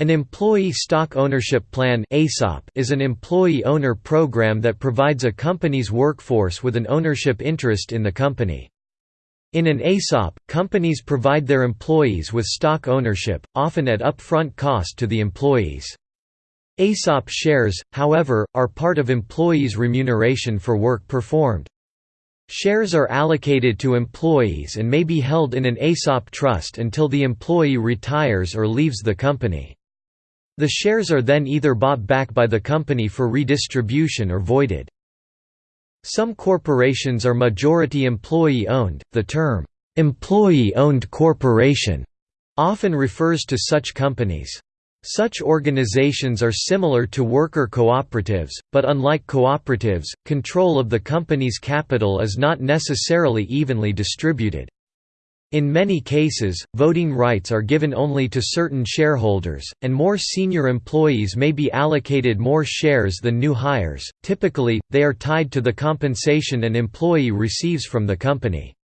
An Employee Stock Ownership Plan is an employee-owner program that provides a company's workforce with an ownership interest in the company. In an ESOP, companies provide their employees with stock ownership, often at upfront cost to the employees. ESOP shares, however, are part of employees' remuneration for work performed. Shares are allocated to employees and may be held in an ESOP trust until the employee retires or leaves the company. The shares are then either bought back by the company for redistribution or voided. Some corporations are majority employee-owned. The term, "'employee-owned corporation' often refers to such companies. Such organizations are similar to worker cooperatives, but unlike cooperatives, control of the company's capital is not necessarily evenly distributed. In many cases, voting rights are given only to certain shareholders, and more senior employees may be allocated more shares than new hires. Typically, they are tied to the compensation an employee receives from the company.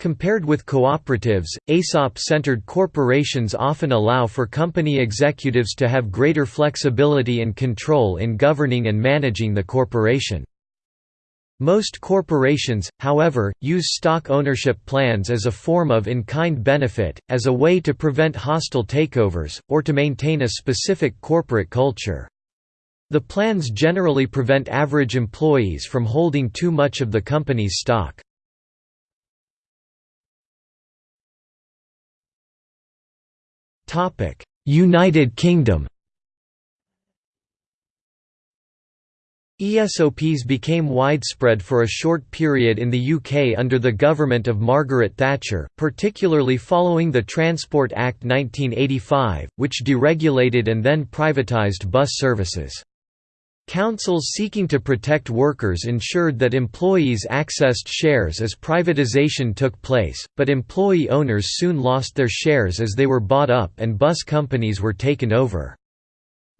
Compared with cooperatives, ESOP-centered corporations often allow for company executives to have greater flexibility and control in governing and managing the corporation. Most corporations, however, use stock ownership plans as a form of in-kind benefit, as a way to prevent hostile takeovers, or to maintain a specific corporate culture. The plans generally prevent average employees from holding too much of the company's stock. United Kingdom ESOPs became widespread for a short period in the UK under the government of Margaret Thatcher, particularly following the Transport Act 1985, which deregulated and then privatised bus services. Councils seeking to protect workers ensured that employees accessed shares as privatisation took place, but employee owners soon lost their shares as they were bought up and bus companies were taken over.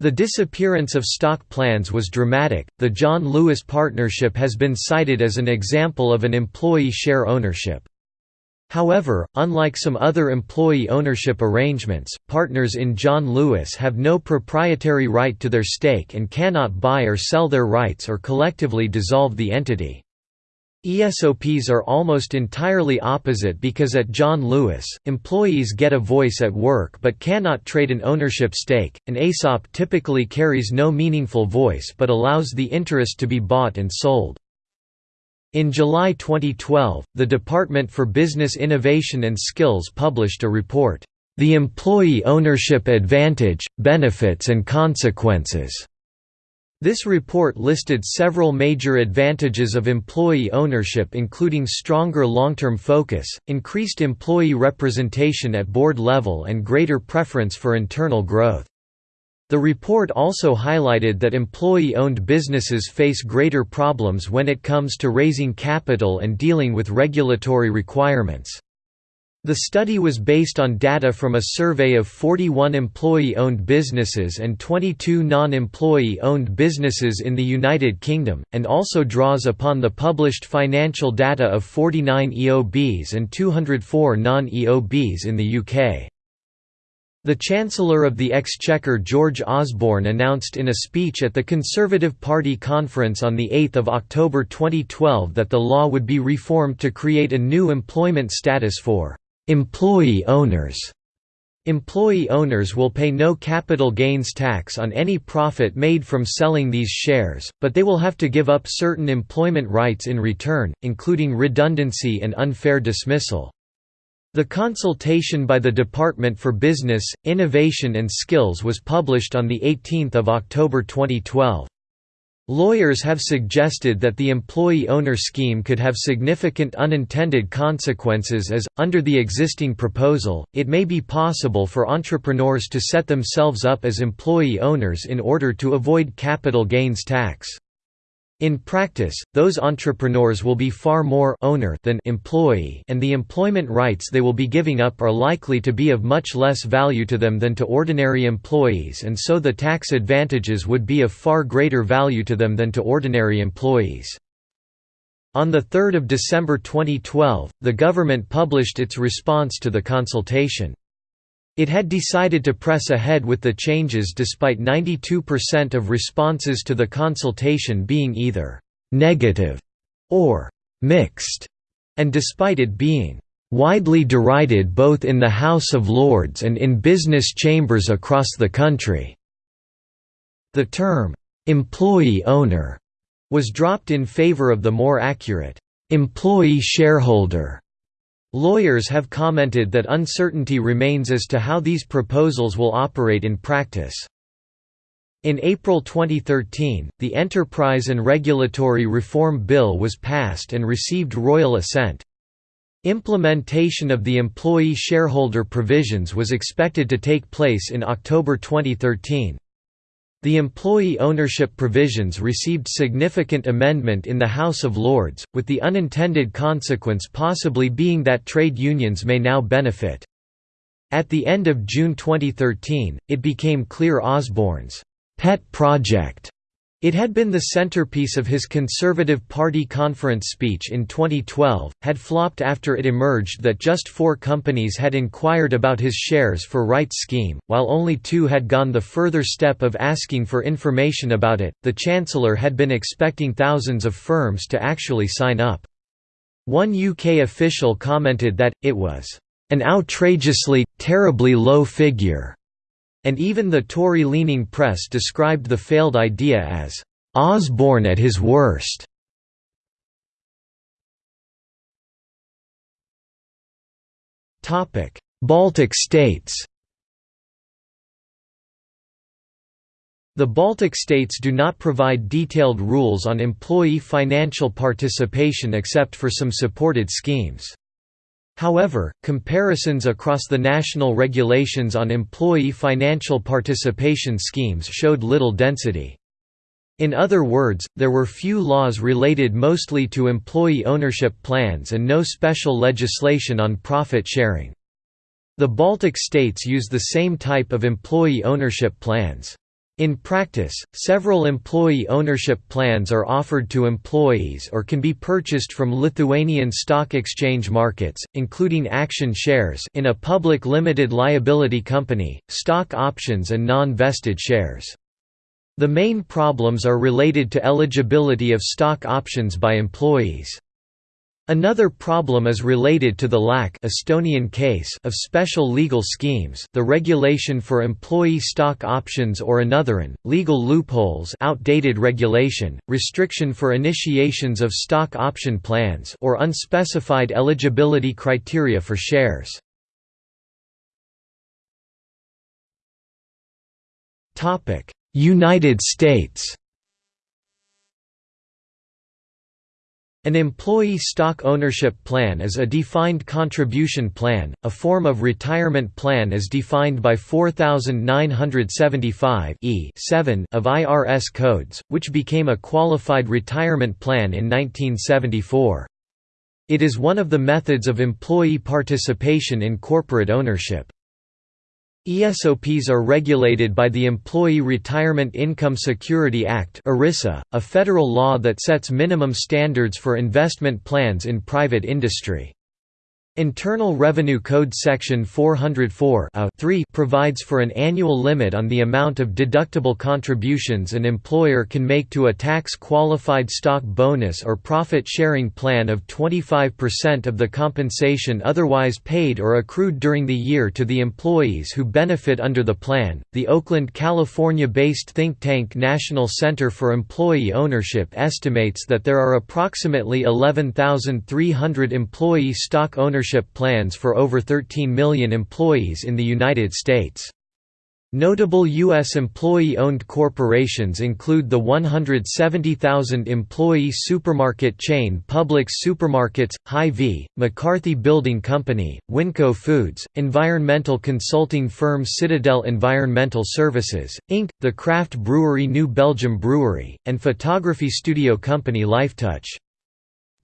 The disappearance of stock plans was dramatic. The John Lewis Partnership has been cited as an example of an employee share ownership. However, unlike some other employee ownership arrangements, partners in John Lewis have no proprietary right to their stake and cannot buy or sell their rights or collectively dissolve the entity. ESOPs are almost entirely opposite because at John Lewis, employees get a voice at work but cannot trade an ownership stake. An ESOP typically carries no meaningful voice but allows the interest to be bought and sold. In July 2012, the Department for Business Innovation and Skills published a report, The Employee Ownership Advantage, Benefits and Consequences this report listed several major advantages of employee ownership including stronger long-term focus, increased employee representation at board level and greater preference for internal growth. The report also highlighted that employee-owned businesses face greater problems when it comes to raising capital and dealing with regulatory requirements. The study was based on data from a survey of 41 employee-owned businesses and 22 non-employee-owned businesses in the United Kingdom, and also draws upon the published financial data of 49 EOBs and 204 non-EOBs in the UK. The Chancellor of the Exchequer George Osborne announced in a speech at the Conservative Party conference on 8 October 2012 that the law would be reformed to create a new employment status for Employee owners Employee owners will pay no capital gains tax on any profit made from selling these shares, but they will have to give up certain employment rights in return, including redundancy and unfair dismissal. The consultation by the Department for Business, Innovation and Skills was published on 18 October 2012. Lawyers have suggested that the employee-owner scheme could have significant unintended consequences as, under the existing proposal, it may be possible for entrepreneurs to set themselves up as employee owners in order to avoid capital gains tax. In practice, those entrepreneurs will be far more owner than employee and the employment rights they will be giving up are likely to be of much less value to them than to ordinary employees and so the tax advantages would be of far greater value to them than to ordinary employees. On 3 December 2012, the government published its response to the consultation. It had decided to press ahead with the changes despite 92% of responses to the consultation being either «negative» or «mixed», and despite it being «widely derided both in the House of Lords and in business chambers across the country». The term «employee owner» was dropped in favor of the more accurate «employee shareholder» Lawyers have commented that uncertainty remains as to how these proposals will operate in practice. In April 2013, the Enterprise and Regulatory Reform Bill was passed and received royal assent. Implementation of the employee shareholder provisions was expected to take place in October 2013. The employee ownership provisions received significant amendment in the House of Lords, with the unintended consequence possibly being that trade unions may now benefit. At the end of June 2013, it became clear Osborne's pet project it had been the centerpiece of his Conservative Party conference speech in 2012, had flopped after it emerged that just four companies had inquired about his shares for rights scheme, while only two had gone the further step of asking for information about it. The Chancellor had been expecting thousands of firms to actually sign up. One UK official commented that, it was an outrageously, terribly low figure and even the Tory-leaning press described the failed idea as Osborne at his worst. Baltic states The Baltic states do not provide detailed rules on employee financial participation except for some supported schemes. However, comparisons across the national regulations on employee financial participation schemes showed little density. In other words, there were few laws related mostly to employee ownership plans and no special legislation on profit sharing. The Baltic states use the same type of employee ownership plans. In practice, several employee ownership plans are offered to employees or can be purchased from Lithuanian stock exchange markets, including action shares in a public limited liability company, stock options and non-vested shares. The main problems are related to eligibility of stock options by employees. Another problem is related to the lack Estonian case of special legal schemes the regulation for employee stock options or anotherin, legal loopholes outdated regulation, restriction for initiations of stock option plans or unspecified eligibility criteria for shares. United States An employee stock ownership plan is a defined contribution plan, a form of retirement plan as defined by 4975 e of IRS codes, which became a qualified retirement plan in 1974. It is one of the methods of employee participation in corporate ownership. ESOPs are regulated by the Employee Retirement Income Security Act a federal law that sets minimum standards for investment plans in private industry. Internal Revenue Code Section 404 provides for an annual limit on the amount of deductible contributions an employer can make to a tax-qualified stock bonus or profit-sharing plan of 25% of the compensation otherwise paid or accrued during the year to the employees who benefit under the plan. The Oakland, California-based think tank National Center for Employee Ownership estimates that there are approximately 11,300 employee stock ownership plans for over 13 million employees in the United States. Notable U.S. employee-owned corporations include the 170,000-employee supermarket chain Publix Supermarkets, Hy-Vee, McCarthy Building Company, Winco Foods, environmental consulting firm Citadel Environmental Services, Inc., the craft brewery New Belgium Brewery, and photography studio company Lifetouch.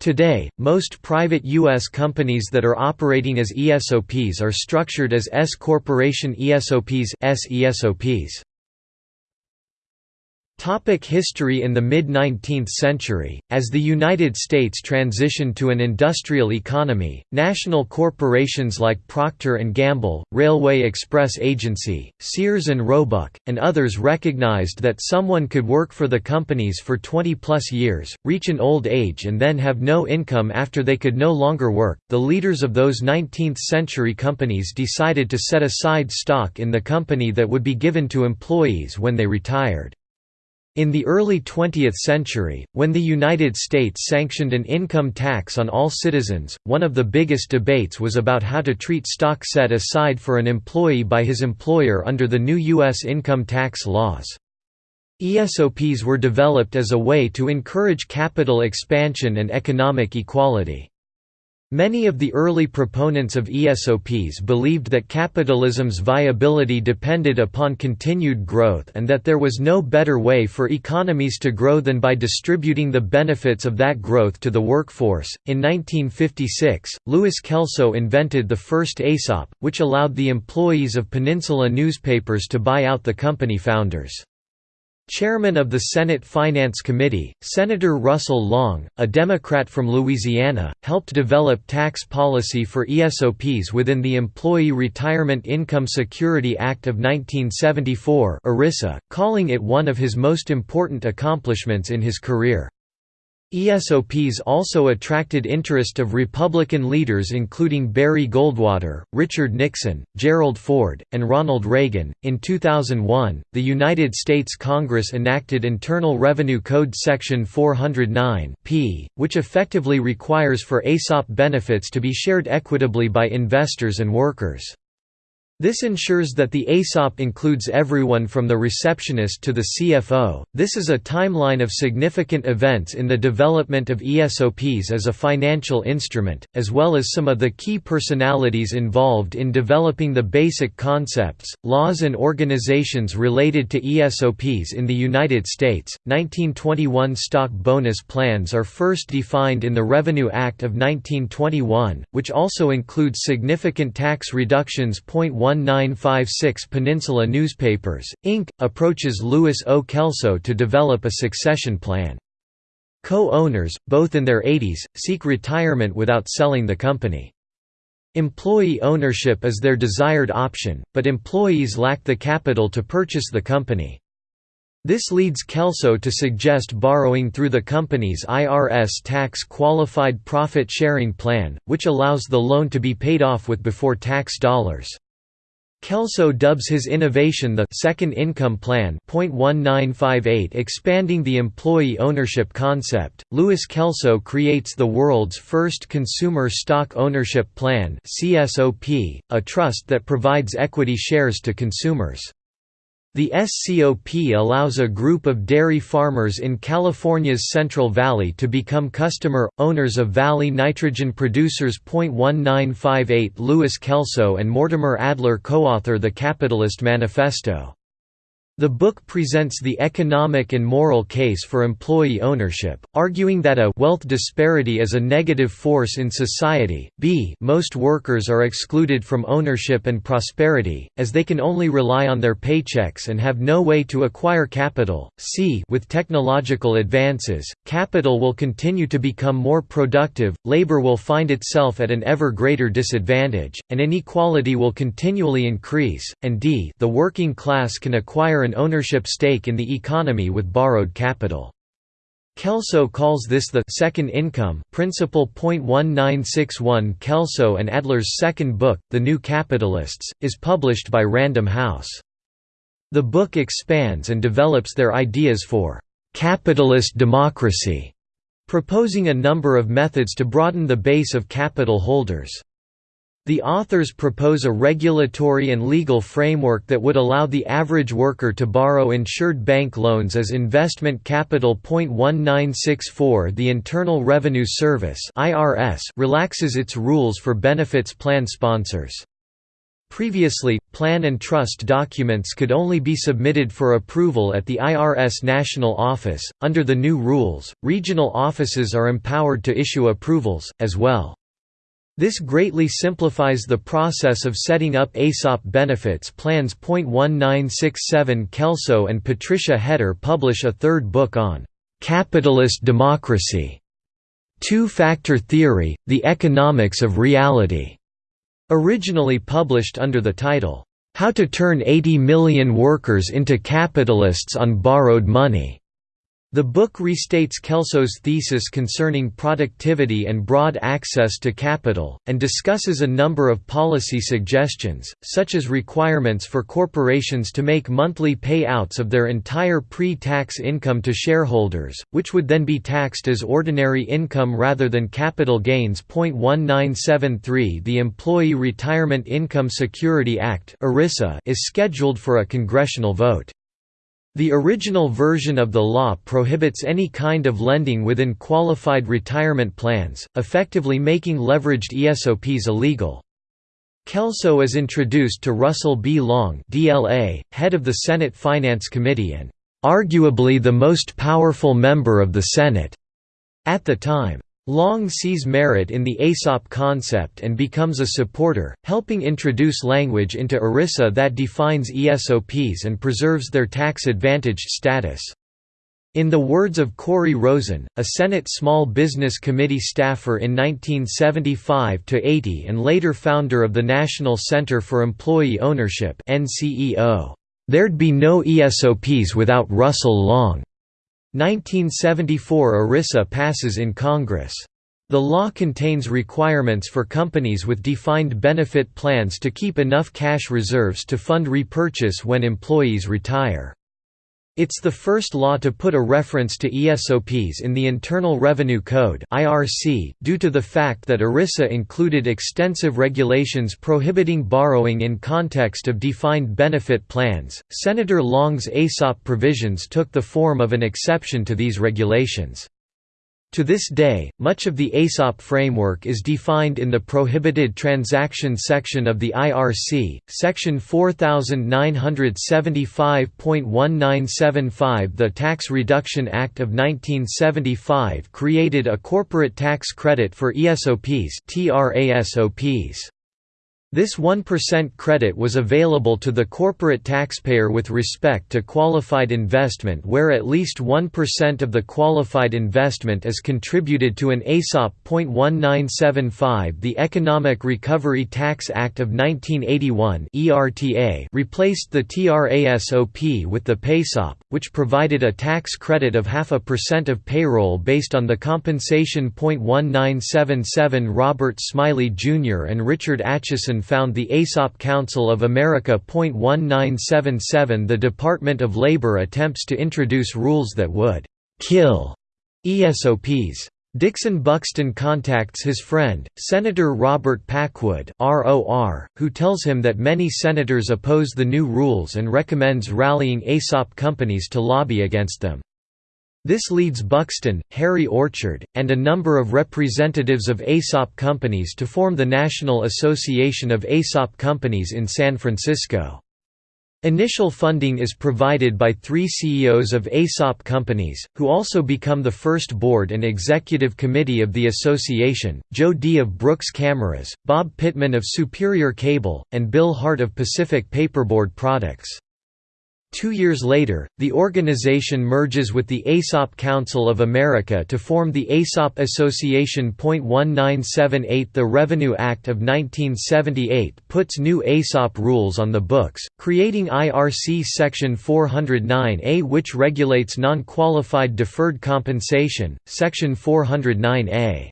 Today, most private U.S. companies that are operating as ESOPs are structured as S-corporation ESOPs Topic history In the mid-19th century, as the United States transitioned to an industrial economy, national corporations like Procter & Gamble, Railway Express Agency, Sears and Roebuck, and others recognized that someone could work for the companies for 20-plus years, reach an old age and then have no income after they could no longer work. The leaders of those 19th-century companies decided to set aside stock in the company that would be given to employees when they retired. In the early 20th century, when the United States sanctioned an income tax on all citizens, one of the biggest debates was about how to treat stock set aside for an employee by his employer under the new U.S. income tax laws. ESOPs were developed as a way to encourage capital expansion and economic equality. Many of the early proponents of ESOPs believed that capitalism's viability depended upon continued growth and that there was no better way for economies to grow than by distributing the benefits of that growth to the workforce. In 1956, Louis Kelso invented the first ESOP, which allowed the employees of Peninsula newspapers to buy out the company founders. Chairman of the Senate Finance Committee, Senator Russell Long, a Democrat from Louisiana, helped develop tax policy for ESOPs within the Employee Retirement Income Security Act of 1974 ERISA, calling it one of his most important accomplishments in his career. ESOPs also attracted interest of Republican leaders including Barry Goldwater, Richard Nixon, Gerald Ford, and Ronald Reagan. In 2001, the United States Congress enacted Internal Revenue Code Section 409 P, which effectively requires for ESOP benefits to be shared equitably by investors and workers. This ensures that the ESOP includes everyone from the receptionist to the CFO. This is a timeline of significant events in the development of ESOPs as a financial instrument, as well as some of the key personalities involved in developing the basic concepts, laws, and organizations related to ESOPs in the United States. 1921 stock bonus plans are first defined in the Revenue Act of 1921, which also includes significant tax reductions. 1956 Peninsula Newspapers, Inc., approaches Louis O. Kelso to develop a succession plan. Co-owners, both in their 80s, seek retirement without selling the company. Employee ownership is their desired option, but employees lack the capital to purchase the company. This leads Kelso to suggest borrowing through the company's IRS tax qualified profit sharing plan, which allows the loan to be paid off with before tax dollars. Kelso dubs his innovation the Second Income Plan .1958 expanding the employee ownership concept. Louis Kelso creates the world's first consumer stock ownership plan a trust that provides equity shares to consumers. The SCOP allows a group of dairy farmers in California's Central Valley to become customer, owners of Valley Nitrogen Producers. 1958 Louis Kelso and Mortimer Adler co-author The Capitalist Manifesto. The book presents the economic and moral case for employee ownership, arguing that a wealth disparity is a negative force in society, b most workers are excluded from ownership and prosperity, as they can only rely on their paychecks and have no way to acquire capital, c with technological advances, capital will continue to become more productive, labor will find itself at an ever greater disadvantage, and inequality will continually increase, and d the working class can acquire an ownership stake in the economy with borrowed capital. Kelso calls this the second income principle. 1961 Kelso and Adler's second book, The New Capitalists, is published by Random House. The book expands and develops their ideas for capitalist democracy, proposing a number of methods to broaden the base of capital holders. The authors propose a regulatory and legal framework that would allow the average worker to borrow insured bank loans as investment capital. 1964 The Internal Revenue Service relaxes its rules for benefits plan sponsors. Previously, plan and trust documents could only be submitted for approval at the IRS National Office. Under the new rules, regional offices are empowered to issue approvals, as well. This greatly simplifies the process of setting up ESOP benefits plans. 1967 Kelso and Patricia Hetter publish a third book on capitalist democracy. Two-factor theory, the economics of reality, originally published under the title, How to Turn 80 Million Workers into Capitalists on Borrowed Money. The book restates Kelso's thesis concerning productivity and broad access to capital, and discusses a number of policy suggestions, such as requirements for corporations to make monthly payouts of their entire pre-tax income to shareholders, which would then be taxed as ordinary income rather than capital gains. 1973 The Employee Retirement Income Security Act is scheduled for a congressional vote. The original version of the law prohibits any kind of lending within qualified retirement plans, effectively making leveraged ESOPs illegal. Kelso is introduced to Russell B. Long DLA, head of the Senate Finance Committee and arguably the most powerful member of the Senate at the time. Long sees merit in the ESOP concept and becomes a supporter, helping introduce language into ERISA that defines ESOPs and preserves their tax-advantaged status. In the words of Corey Rosen, a Senate Small Business Committee staffer in 1975–80 and later founder of the National Center for Employee Ownership there'd be no ESOPs without Russell Long. 1974 ERISA passes in Congress. The law contains requirements for companies with defined benefit plans to keep enough cash reserves to fund repurchase when employees retire. It's the first law to put a reference to ESOPs in the Internal Revenue Code (IRC) due to the fact that ERISA included extensive regulations prohibiting borrowing in context of defined benefit plans. Senator Long's ESOP provisions took the form of an exception to these regulations. To this day, much of the ESOP framework is defined in the Prohibited Transaction section of the IRC, Section 4975.1975 The Tax Reduction Act of 1975 created a corporate tax credit for ESOPs. This 1% credit was available to the corporate taxpayer with respect to qualified investment where at least 1% of the qualified investment is contributed to an ESOP. 1975 The Economic Recovery Tax Act of 1981 replaced the TRASOP with the PAYSOP, which provided a tax credit of half a percent of payroll based on the compensation. 1977 Robert Smiley Jr. and Richard Atchison found the ESOP Council of America. 1977 The Department of Labor attempts to introduce rules that would kill ESOPs. Dixon Buxton contacts his friend, Senator Robert Packwood who tells him that many senators oppose the new rules and recommends rallying ESOP companies to lobby against them. This leads Buxton, Harry Orchard, and a number of representatives of ESOP companies to form the National Association of ESOP Companies in San Francisco. Initial funding is provided by three CEOs of ESOP companies, who also become the first board and executive committee of the association, Joe D. of Brooks Cameras, Bob Pittman of Superior Cable, and Bill Hart of Pacific Paperboard Products. Two years later, the organization merges with the ESOP Council of America to form the ESOP Association. 1978 The Revenue Act of 1978 puts new ESOP rules on the books, creating IRC Section 409A which regulates non-qualified deferred compensation, Section 409A.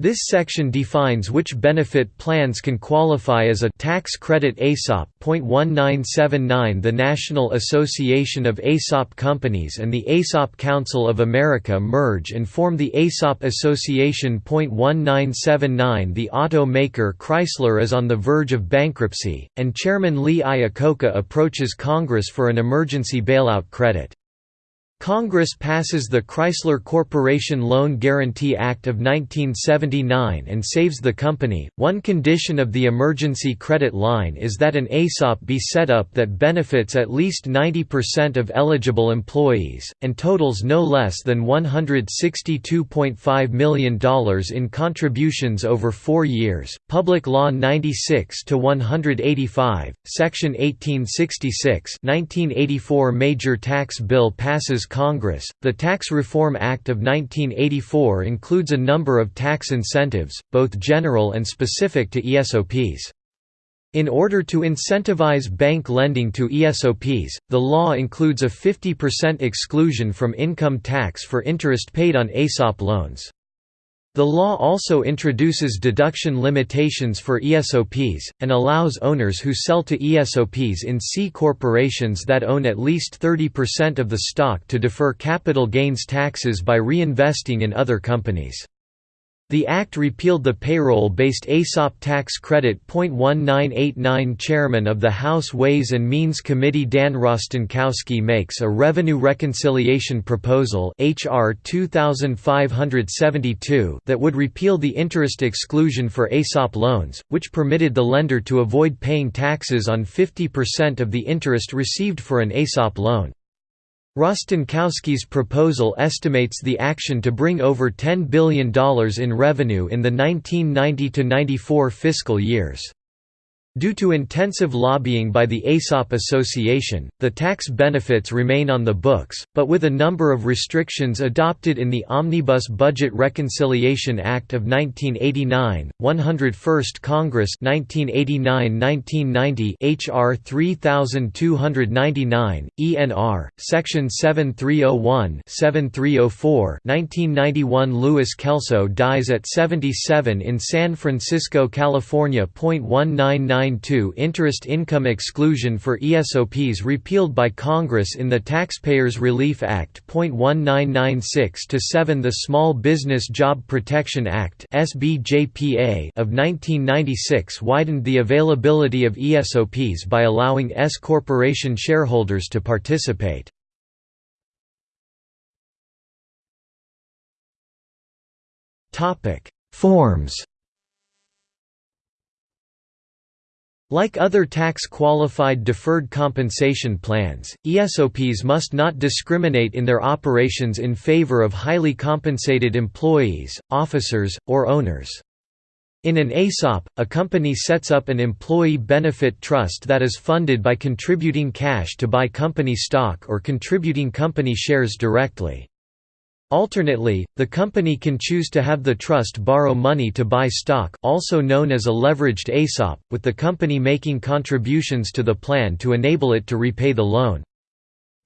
This section defines which benefit plans can qualify as a tax credit ESOP. 1979 The National Association of ESOP Companies and the ESOP Council of America merge and form the ESOP Association. 1979 The automaker Chrysler is on the verge of bankruptcy, and Chairman Lee Iacocca approaches Congress for an emergency bailout credit. Congress passes the Chrysler Corporation Loan Guarantee Act of 1979 and saves the company. One condition of the emergency credit line is that an ESOP be set up that benefits at least 90% of eligible employees, and totals no less than $162.5 million in contributions over four years. Public Law 96 185, Section 1866 1984 Major Tax Bill passes Congress. The Tax Reform Act of 1984 includes a number of tax incentives, both general and specific to ESOPs. In order to incentivize bank lending to ESOPs, the law includes a 50% exclusion from income tax for interest paid on ESOP loans. The law also introduces deduction limitations for ESOPs, and allows owners who sell to ESOPs in C corporations that own at least 30% of the stock to defer capital gains taxes by reinvesting in other companies. The Act repealed the payroll-based ESOP tax credit. 1989 Chairman of the House Ways and Means Committee Dan Rostenkowski makes a revenue reconciliation proposal HR 2572 that would repeal the interest exclusion for ESOP loans, which permitted the lender to avoid paying taxes on 50% of the interest received for an ESOP loan. Rostenkowski's proposal estimates the action to bring over $10 billion in revenue in the 1990–94 fiscal years. Due to intensive lobbying by the ESOP Association, the tax benefits remain on the books, but with a number of restrictions adopted in the Omnibus Budget Reconciliation Act of 1989, 101st Congress 1989–1990 HR 3299, ENR, Section 7301 7304 1991 Louis Kelso dies at 77 in San Francisco, California. 199 Interest income exclusion for ESOPs repealed by Congress in the Taxpayers Relief Act. 1996-7 The Small Business Job Protection Act of 1996 widened the availability of ESOPs by allowing S corporation shareholders to participate. Forms Like other tax-qualified deferred compensation plans, ESOPs must not discriminate in their operations in favor of highly compensated employees, officers, or owners. In an ESOP, a company sets up an employee benefit trust that is funded by contributing cash to buy company stock or contributing company shares directly. Alternately, the company can choose to have the trust borrow money to buy stock also known as a leveraged ESOP, with the company making contributions to the plan to enable it to repay the loan.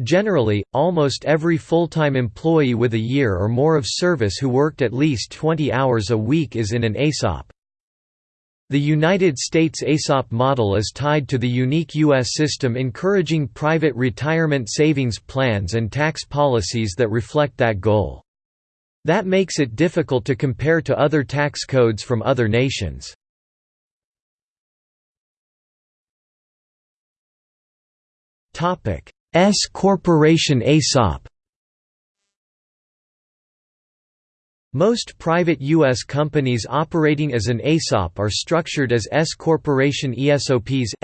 Generally, almost every full-time employee with a year or more of service who worked at least 20 hours a week is in an ESOP. The United States ESOP model is tied to the unique U.S. system encouraging private retirement savings plans and tax policies that reflect that goal. That makes it difficult to compare to other tax codes from other nations. S corporation ESOP Most private U.S. companies operating as an ESOP are structured as S-corporation ESOPs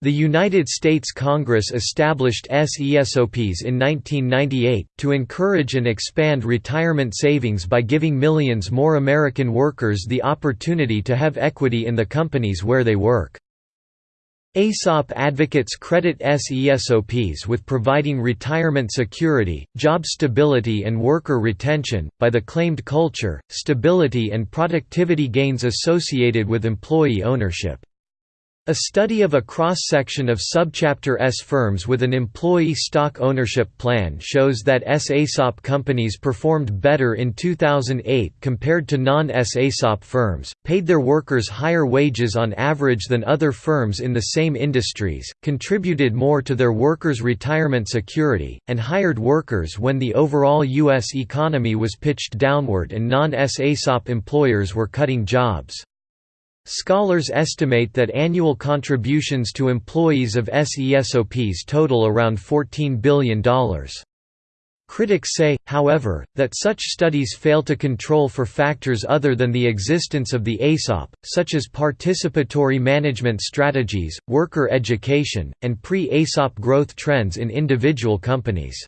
The United States Congress established S-ESOPs in 1998, to encourage and expand retirement savings by giving millions more American workers the opportunity to have equity in the companies where they work. ESOP advocates credit SESOPs with providing retirement security, job stability and worker retention, by the claimed culture, stability and productivity gains associated with employee ownership. A study of a cross-section of subchapter S firms with an employee stock ownership plan shows that S-ESOP companies performed better in 2008 compared to non-S-ESOP firms, paid their workers higher wages on average than other firms in the same industries, contributed more to their workers' retirement security, and hired workers when the overall U.S. economy was pitched downward and non-S-ESOP employers were cutting jobs. Scholars estimate that annual contributions to employees of SESOPs total around $14 billion. Critics say, however, that such studies fail to control for factors other than the existence of the ESOP, such as participatory management strategies, worker education, and pre-ESOP growth trends in individual companies.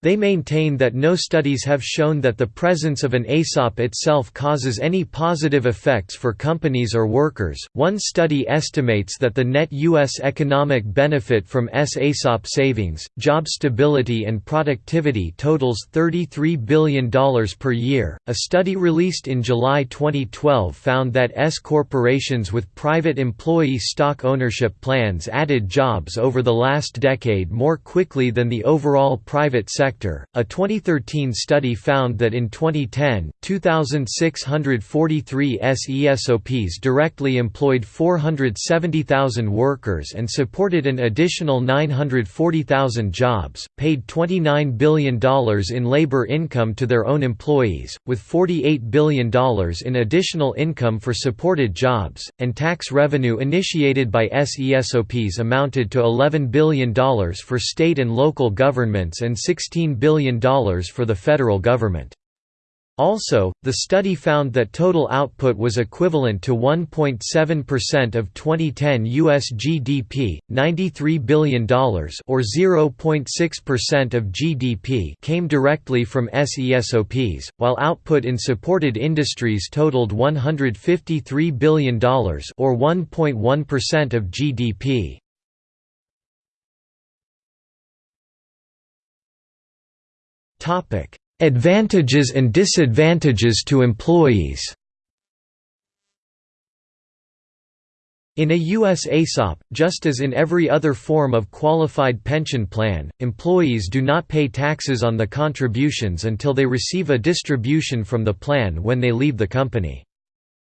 They maintain that no studies have shown that the presence of an ESOP itself causes any positive effects for companies or workers. One study estimates that the net U.S. economic benefit from S-ESOP savings, job stability, and productivity totals $33 billion per year. A study released in July 2012 found that S corporations with private employee stock ownership plans added jobs over the last decade more quickly than the overall private sector sector. A 2013 study found that in 2010, 2,643 SESOPs directly employed 470,000 workers and supported an additional 940,000 jobs, paid $29 billion in labor income to their own employees, with $48 billion in additional income for supported jobs, and tax revenue initiated by SESOPs amounted to $11 billion for state and local governments and 16 $15 billion for the federal government. Also, the study found that total output was equivalent to 1.7% of 2010 US GDP, $93 billion or 0.6% of GDP came directly from SESOPs, while output in supported industries totaled $153 billion or 1.1% of GDP. Advantages and disadvantages to employees. In a U.S. ESOP, just as in every other form of qualified pension plan, employees do not pay taxes on the contributions until they receive a distribution from the plan when they leave the company.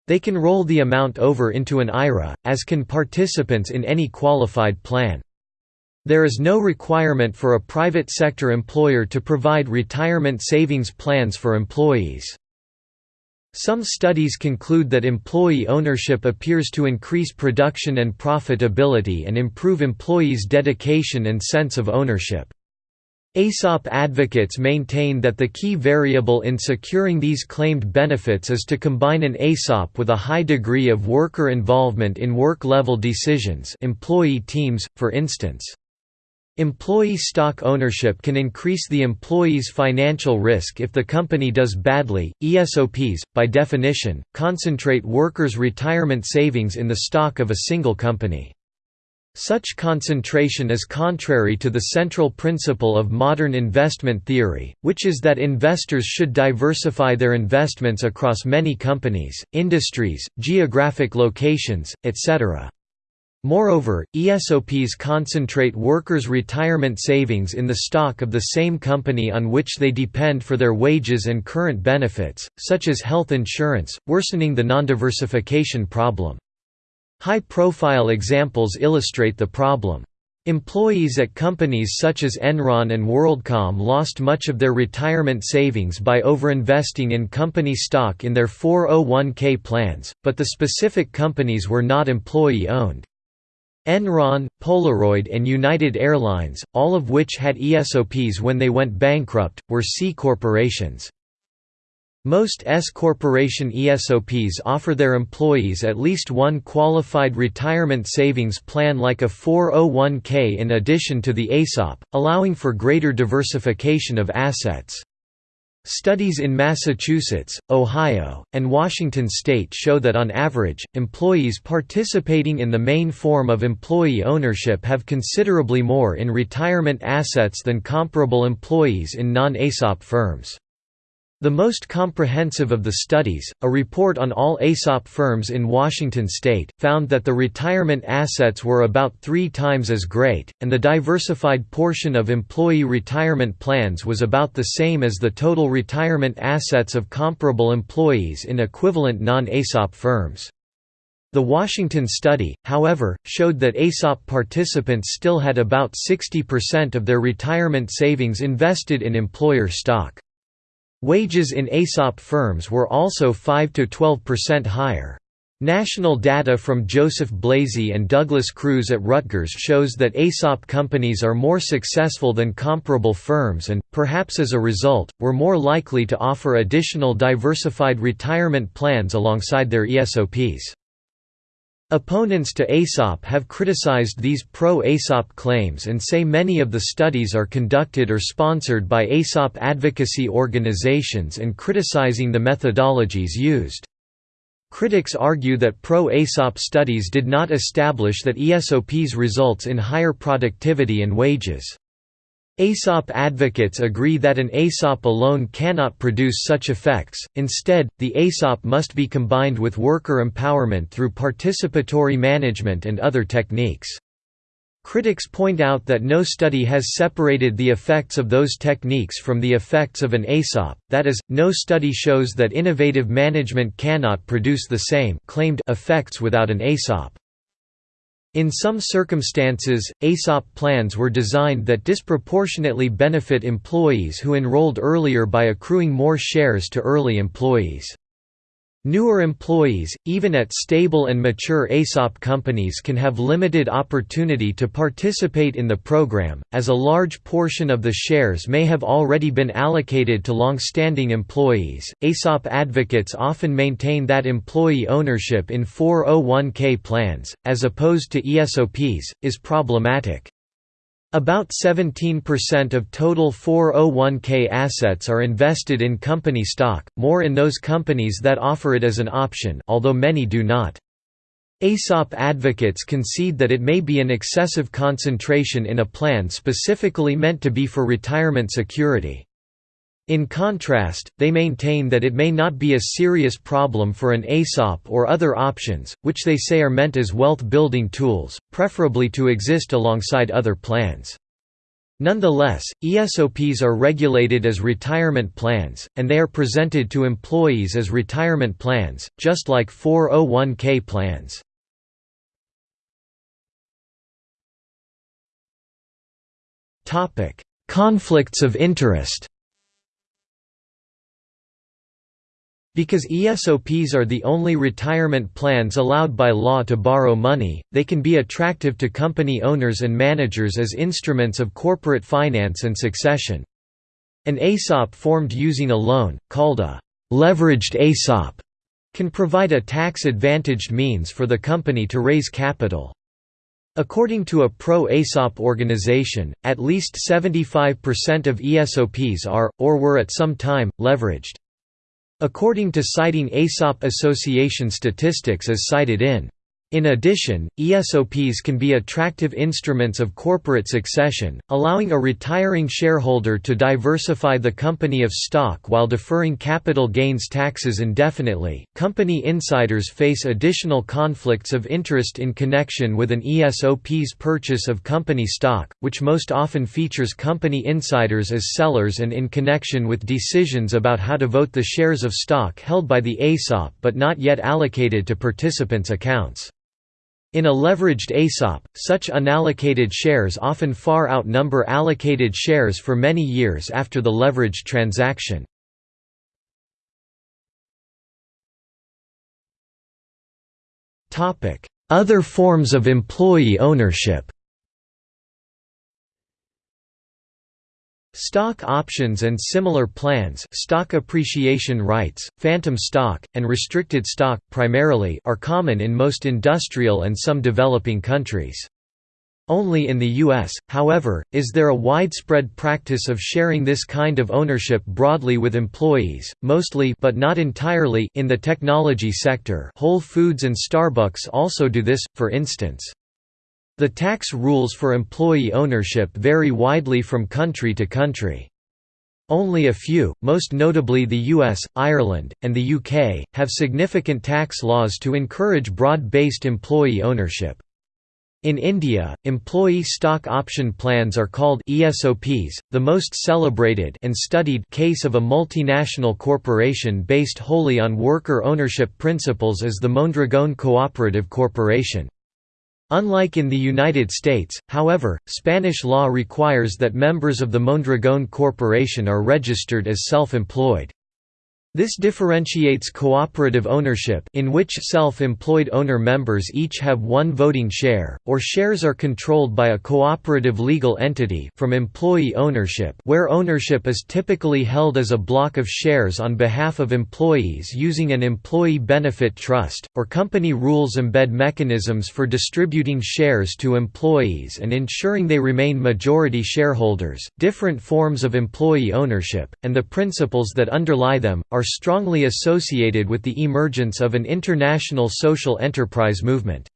They can roll the amount over into an IRA, as can participants in any qualified plan. There is no requirement for a private sector employer to provide retirement savings plans for employees. Some studies conclude that employee ownership appears to increase production and profitability and improve employees' dedication and sense of ownership. ESOP advocates maintain that the key variable in securing these claimed benefits is to combine an ESOP with a high degree of worker involvement in work-level decisions employee teams, for instance. Employee stock ownership can increase the employee's financial risk if the company does badly. ESOPs, by definition, concentrate workers' retirement savings in the stock of a single company. Such concentration is contrary to the central principle of modern investment theory, which is that investors should diversify their investments across many companies, industries, geographic locations, etc. Moreover, ESOPs concentrate workers' retirement savings in the stock of the same company on which they depend for their wages and current benefits, such as health insurance, worsening the non-diversification problem. High-profile examples illustrate the problem. Employees at companies such as Enron and WorldCom lost much of their retirement savings by overinvesting in company stock in their 401k plans, but the specific companies were not employee-owned. Enron, Polaroid and United Airlines, all of which had ESOPs when they went bankrupt, were C corporations. Most S corporation ESOPs offer their employees at least one qualified retirement savings plan like a 401k in addition to the ESOP, allowing for greater diversification of assets. Studies in Massachusetts, Ohio, and Washington state show that on average, employees participating in the main form of employee ownership have considerably more in retirement assets than comparable employees in non-ESOP firms. The most comprehensive of the studies, a report on all ESOP firms in Washington state, found that the retirement assets were about three times as great, and the diversified portion of employee retirement plans was about the same as the total retirement assets of comparable employees in equivalent non-ESOP firms. The Washington study, however, showed that ESOP participants still had about 60% of their retirement savings invested in employer stock. Wages in ESOP firms were also 5 to 12% higher. National data from Joseph Blasi and Douglas Kruse at Rutgers shows that ESOP companies are more successful than comparable firms and, perhaps as a result, were more likely to offer additional diversified retirement plans alongside their ESOPs. Opponents to ESOP have criticized these pro-ESOP claims and say many of the studies are conducted or sponsored by ESOP advocacy organizations and criticizing the methodologies used. Critics argue that pro-ESOP studies did not establish that ESOPs results in higher productivity and wages. ESOP advocates agree that an ESOP alone cannot produce such effects, instead, the ESOP must be combined with worker empowerment through participatory management and other techniques. Critics point out that no study has separated the effects of those techniques from the effects of an ESOP, that is, no study shows that innovative management cannot produce the same claimed effects without an ESOP. In some circumstances, ESOP plans were designed that disproportionately benefit employees who enrolled earlier by accruing more shares to early employees. Newer employees, even at stable and mature ESOP companies can have limited opportunity to participate in the program, as a large portion of the shares may have already been allocated to long-standing employees. ESOP advocates often maintain that employee ownership in 401k plans, as opposed to ESOPs, is problematic. About 17% of total 401k assets are invested in company stock, more in those companies that offer it as an option although many do not. ESOP advocates concede that it may be an excessive concentration in a plan specifically meant to be for retirement security. In contrast, they maintain that it may not be a serious problem for an ESOP or other options, which they say are meant as wealth-building tools, preferably to exist alongside other plans. Nonetheless, ESOPs are regulated as retirement plans, and they are presented to employees as retirement plans, just like 401k plans. Conflicts of interest Because ESOPs are the only retirement plans allowed by law to borrow money, they can be attractive to company owners and managers as instruments of corporate finance and succession. An ESOP formed using a loan, called a «leveraged ESOP», can provide a tax-advantaged means for the company to raise capital. According to a pro-ESOP organization, at least 75% of ESOPs are, or were at some time, leveraged. According to citing ESOP Association statistics as cited in in addition, ESOPs can be attractive instruments of corporate succession, allowing a retiring shareholder to diversify the company of stock while deferring capital gains taxes indefinitely. Company insiders face additional conflicts of interest in connection with an ESOP's purchase of company stock, which most often features company insiders as sellers and in connection with decisions about how to vote the shares of stock held by the ESOP but not yet allocated to participants' accounts. In a leveraged ESOP, such unallocated shares often far outnumber allocated shares for many years after the leveraged transaction. Other forms of employee ownership Stock options and similar plans stock appreciation rights, phantom stock, and restricted stock, primarily are common in most industrial and some developing countries. Only in the U.S., however, is there a widespread practice of sharing this kind of ownership broadly with employees, mostly but not entirely in the technology sector Whole Foods and Starbucks also do this, for instance. The tax rules for employee ownership vary widely from country to country. Only a few, most notably the US, Ireland, and the UK, have significant tax laws to encourage broad-based employee ownership. In India, employee stock option plans are called ESOPs. The most celebrated and studied case of a multinational corporation based wholly on worker ownership principles is the Mondragon Cooperative Corporation. Unlike in the United States, however, Spanish law requires that members of the Mondragon Corporation are registered as self-employed. This differentiates cooperative ownership in which self-employed owner members each have one voting share, or shares are controlled by a cooperative legal entity from employee ownership where ownership is typically held as a block of shares on behalf of employees using an employee benefit trust, or company rules embed mechanisms for distributing shares to employees and ensuring they remain majority shareholders. Different forms of employee ownership, and the principles that underlie them, are are strongly associated with the emergence of an international social enterprise movement.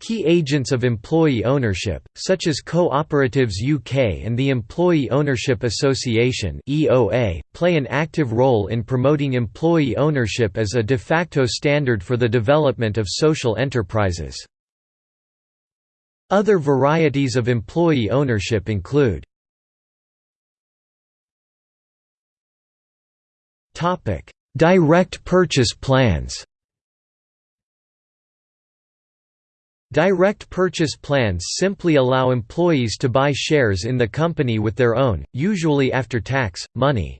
Key agents of employee ownership, such as Cooperatives UK and the Employee Ownership Association play an active role in promoting employee ownership as a de facto standard for the development of social enterprises. Other varieties of employee ownership include Topic: Direct purchase plans. Direct purchase plans simply allow employees to buy shares in the company with their own, usually after tax, money.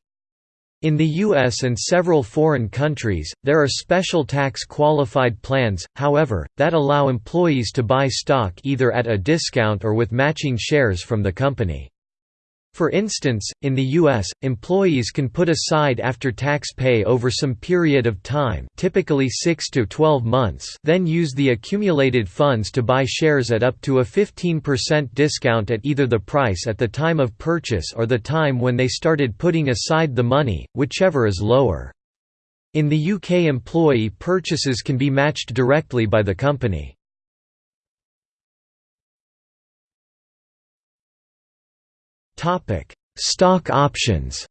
In the US and several foreign countries, there are special tax-qualified plans, however, that allow employees to buy stock either at a discount or with matching shares from the company. For instance, in the U.S., employees can put aside after-tax pay over some period of time typically 6 to 12 months then use the accumulated funds to buy shares at up to a 15% discount at either the price at the time of purchase or the time when they started putting aside the money, whichever is lower. In the UK employee purchases can be matched directly by the company. Stock options.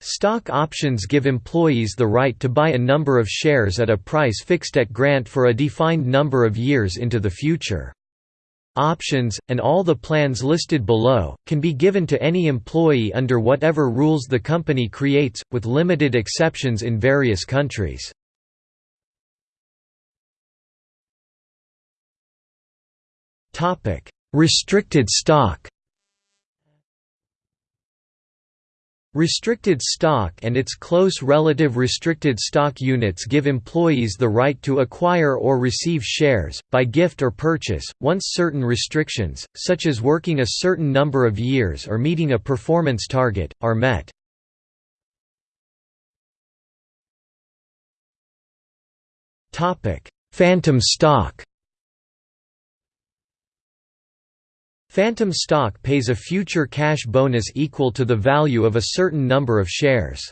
Stock options give employees the right to buy a number of shares at a price fixed at grant for a defined number of years into the future. Options, and all the plans listed below, can be given to any employee under whatever rules the company creates, with limited exceptions in various countries. Restricted stock Restricted stock and its close relative restricted stock units give employees the right to acquire or receive shares, by gift or purchase, once certain restrictions, such as working a certain number of years or meeting a performance target, are met. Phantom stock Phantom stock pays a future cash bonus equal to the value of a certain number of shares.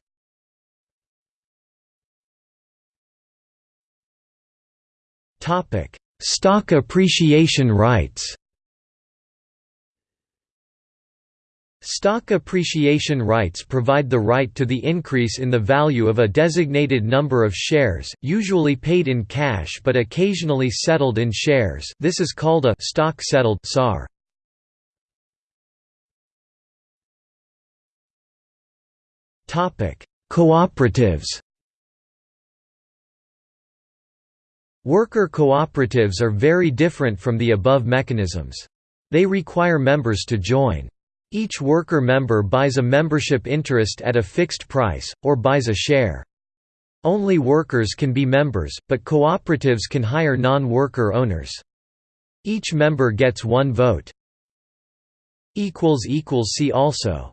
Stock appreciation rights Stock appreciation rights provide the right to the increase in the value of a designated number of shares, usually paid in cash but occasionally settled in shares this is called a stock settled SAR. Cooperatives Worker cooperatives are very different from the above mechanisms. They require members to join. Each worker member buys a membership interest at a fixed price, or buys a share. Only workers can be members, but cooperatives can hire non-worker owners. Each member gets one vote. See also